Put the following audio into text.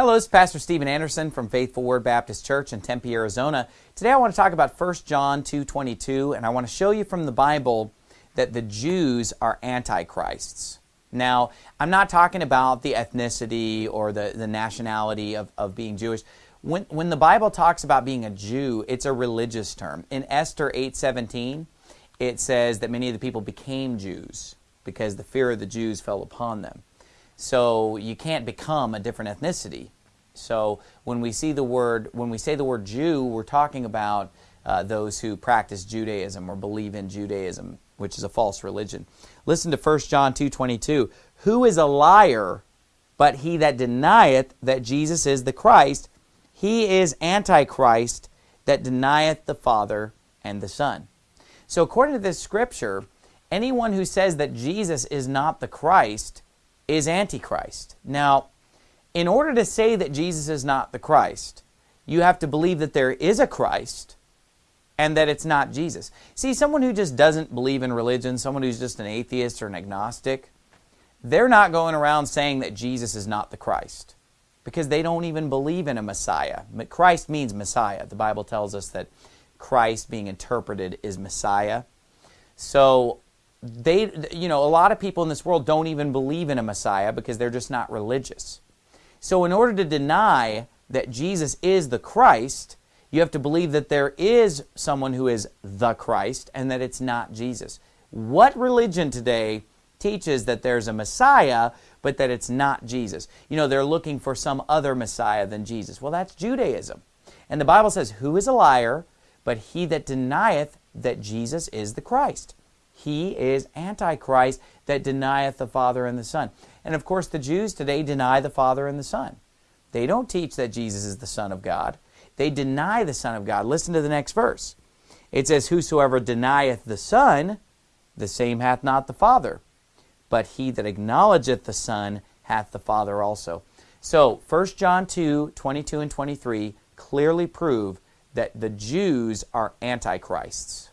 Hello, this is Pastor Steven Anderson from Faithful Word Baptist Church in Tempe, Arizona. Today I want to talk about 1 John 2.22 and I want to show you from the Bible that the Jews are antichrists. Now, I'm not talking about the ethnicity or the, the nationality of, of being Jewish. When, when the Bible talks about being a Jew, it's a religious term. In Esther 8.17, it says that many of the people became Jews because the fear of the Jews fell upon them. So you can't become a different ethnicity. So when we see the word, when we say the word Jew, we're talking about uh, those who practice Judaism or believe in Judaism, which is a false religion. Listen to 1 John 2.22. Who is a liar but he that denieth that Jesus is the Christ? He is Antichrist that denieth the Father and the Son. So according to this scripture, anyone who says that Jesus is not the Christ is Antichrist. Now, in order to say that Jesus is not the Christ, you have to believe that there is a Christ and that it's not Jesus. See, someone who just doesn't believe in religion, someone who's just an atheist or an agnostic, they're not going around saying that Jesus is not the Christ because they don't even believe in a Messiah. But Christ means Messiah. The Bible tells us that Christ being interpreted is Messiah. So they, you know, a lot of people in this world don't even believe in a Messiah because they're just not religious. So in order to deny that Jesus is the Christ, you have to believe that there is someone who is the Christ and that it's not Jesus. What religion today teaches that there's a Messiah, but that it's not Jesus? You know, they're looking for some other Messiah than Jesus. Well, that's Judaism. And the Bible says, Who is a liar, but he that denieth that Jesus is the Christ? He is Antichrist that denieth the Father and the Son. And of course, the Jews today deny the Father and the Son. They don't teach that Jesus is the Son of God. They deny the Son of God. Listen to the next verse. It says, Whosoever denieth the Son, the same hath not the Father. But he that acknowledgeth the Son hath the Father also. So, 1 John 2, 22 and 23 clearly prove that the Jews are antichrists.